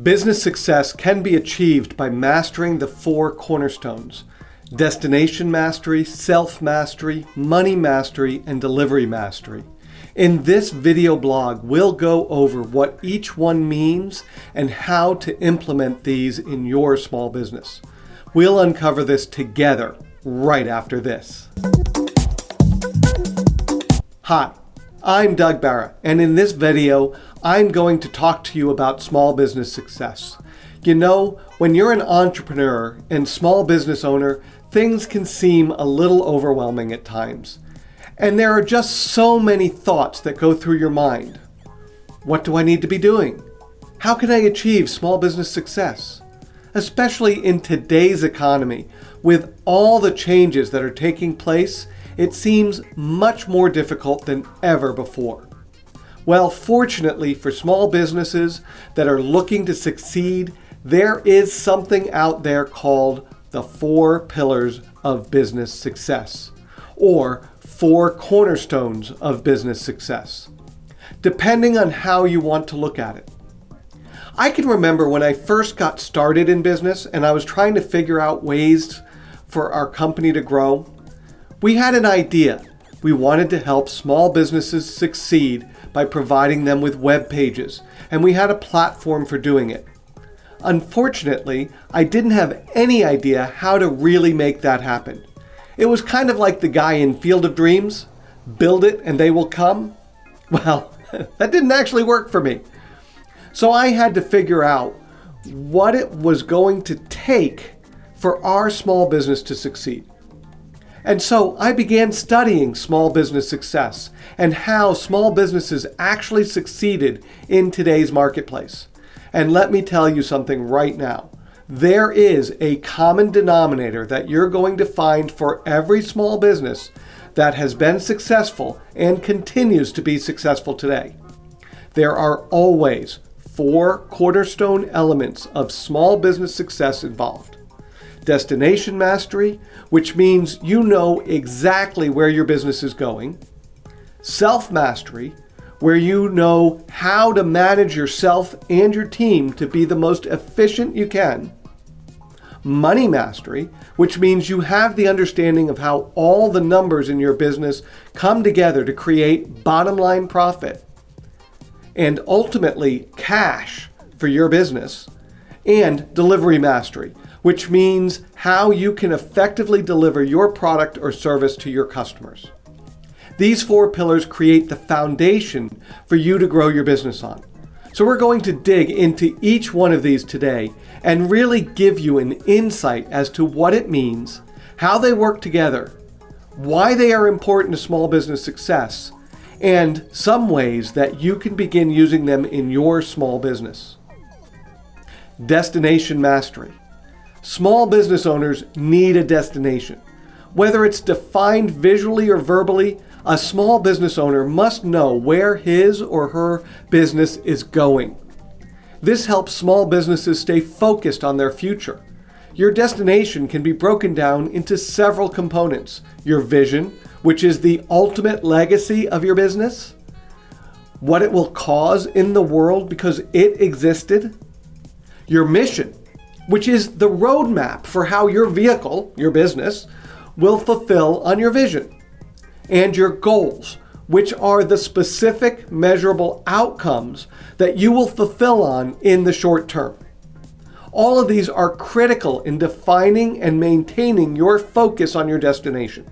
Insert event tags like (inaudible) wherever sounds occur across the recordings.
Business success can be achieved by mastering the four cornerstones destination mastery, self mastery, money mastery, and delivery mastery. In this video blog, we'll go over what each one means and how to implement these in your small business. We'll uncover this together right after this. Hi, I'm Doug Barra, and in this video, I'm going to talk to you about small business success. You know, when you're an entrepreneur and small business owner, things can seem a little overwhelming at times. And there are just so many thoughts that go through your mind. What do I need to be doing? How can I achieve small business success? Especially in today's economy, with all the changes that are taking place it seems much more difficult than ever before. Well, fortunately for small businesses that are looking to succeed, there is something out there called the four pillars of business success, or four cornerstones of business success, depending on how you want to look at it. I can remember when I first got started in business and I was trying to figure out ways for our company to grow. We had an idea. We wanted to help small businesses succeed by providing them with web pages, and we had a platform for doing it. Unfortunately, I didn't have any idea how to really make that happen. It was kind of like the guy in Field of Dreams, build it and they will come. (laughs) Well, (laughs) that didn't actually work for me. So I had to figure out what it was going to take for our small business to succeed. And so I began studying small business success and how small businesses actually succeeded in today's marketplace. And let me tell you something right now. There is a common denominator that you're going to find for every small business that has been successful and continues to be successful today. There are always four cornerstone elements of small business success involved destination mastery, which means you know exactly where your business is going, self mastery, where you know how to manage yourself and your team to be the most efficient you can, money mastery, which means you have the understanding of how all the numbers in your business come together to create bottom line profit, and ultimately cash for your business, and delivery mastery, which means how you can effectively deliver your product or service to your customers. These four pillars create the foundation for you to grow your business on. So we're going to dig into each one of these today and really give you an insight as to what it means, how they work together, why they are important to small business success, and some ways that you can begin using them in your small business. Destination Mastery Small business owners need a destination. Whether it's defined visually or verbally, a small business owner must know where his or her business is going. This helps small businesses stay focused on their future. Your destination can be broken down into several components. Your vision, which is the ultimate legacy of your business, what it will cause in the world because it existed, your mission, which is the roadmap for how your vehicle, your business, will fulfill on your vision, and your goals, which are the specific measurable outcomes that you will fulfill on in the short term. All of these are critical in defining and maintaining your focus on your destination.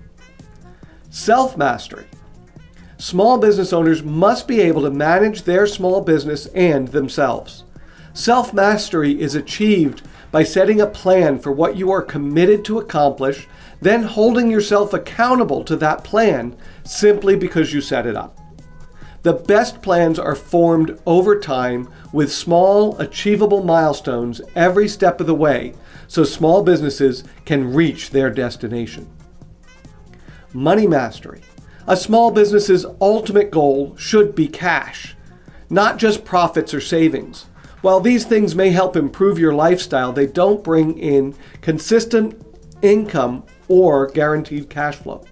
Self-mastery. Small business owners must be able to manage their small business and themselves. Self-mastery is achieved by setting a plan for what you are committed to accomplish, then holding yourself accountable to that plan simply because you set it up. The best plans are formed over time with small, achievable milestones every step of the way so small businesses can reach their destination. Money mastery. A small business's ultimate goal should be cash, not just profits or savings. While these things may help improve your lifestyle, they don't bring in consistent income or guaranteed cash flow.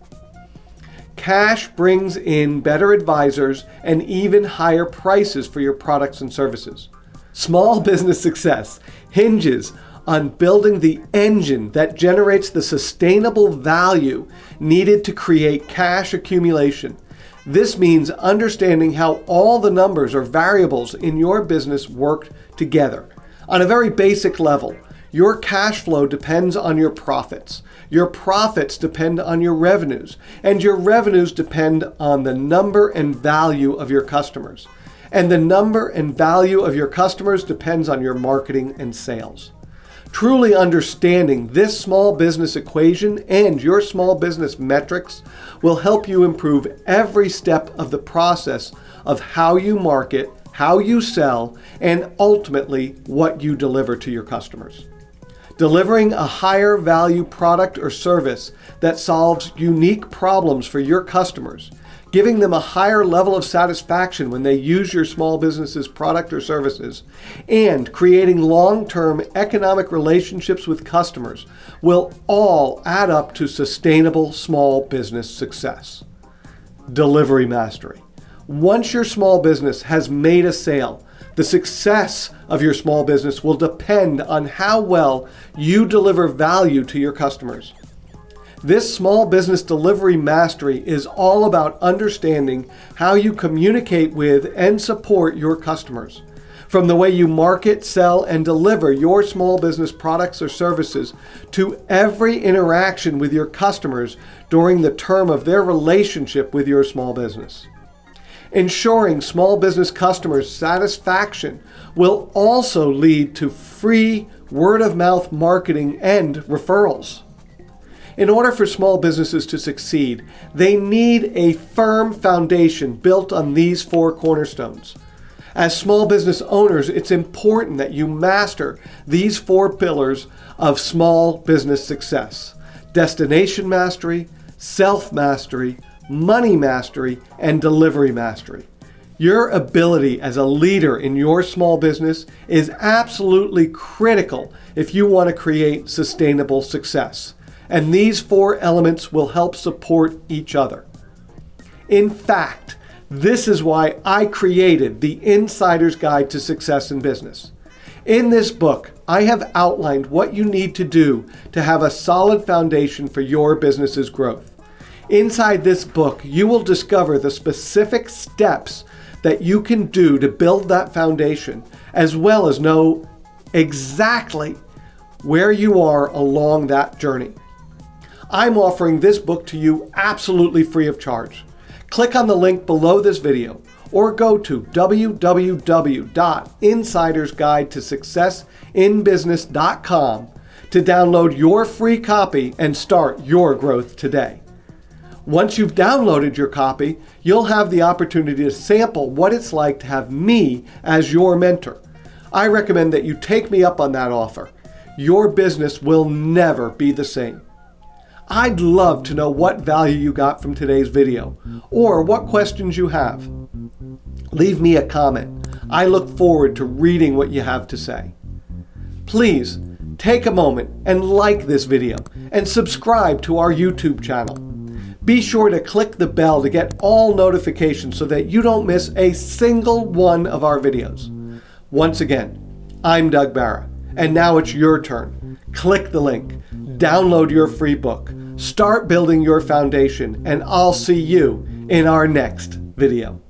Cash brings in better advisors and even higher prices for your products and services. Small (laughs) business success hinges on building the engine that generates the sustainable value needed to create cash accumulation. This means understanding how all the numbers or variables in your business work together. On a very basic level, your cash flow depends on your profits. Your profits depend on your revenues, and your revenues depend on the number and value of your customers. And the number and value of your customers depends on your marketing and sales. Truly understanding this small business equation and your small business metrics will help you improve every step of the process of how you market, how you sell, and ultimately what you deliver to your customers. Delivering a higher value product or service that solves unique problems for your customers, giving them a higher level of satisfaction when they use your small business's product or services, and creating long-term economic relationships with customers will all add up to sustainable small business success. Delivery mastery. Once your small business has made a sale, the success of your small business will depend on how well you deliver value to your customers. This small business delivery mastery is all about understanding how you communicate with and support your customers. From the way you market, sell, and deliver your small business products or services to every interaction with your customers during the term of their relationship with your small business. Ensuring small business customers' satisfaction will also lead to free word of mouth marketing and referrals. In order for small businesses to succeed, they need a firm foundation built on these four cornerstones. As small business owners, it's important that you master these four pillars of small business success. Destination mastery, self-mastery, money mastery, and delivery mastery. Your ability as a leader in your small business is absolutely critical if you want to create sustainable success. And these four elements will help support each other. In fact, this is why I created the Insider's Guide to Success in Business. In this book, I have outlined what you need to do to have a solid foundation for your business's growth. Inside this book, you will discover the specific steps that you can do to build that foundation, as well as know exactly where you are along that journey. I'm offering this book to you absolutely free of charge. Click on the link below this video or go to www.insidersguidetosuccessinbusiness.com to download your free copy and start your growth today. Once you've downloaded your copy, you'll have the opportunity to sample what it's like to have me as your mentor. I recommend that you take me up on that offer. Your business will never be the same. I'd love to know what value you got from today's video or what questions you have. Leave me a comment. I look forward to reading what you have to say. Please take a moment and like this video and subscribe to our YouTube channel. Be sure to click the bell to get all notifications so that you don't miss a single one of our videos. Once again, I'm Doug Barra, and now it's your turn. Click the link, download your free book, start building your foundation, and I'll see you in our next video.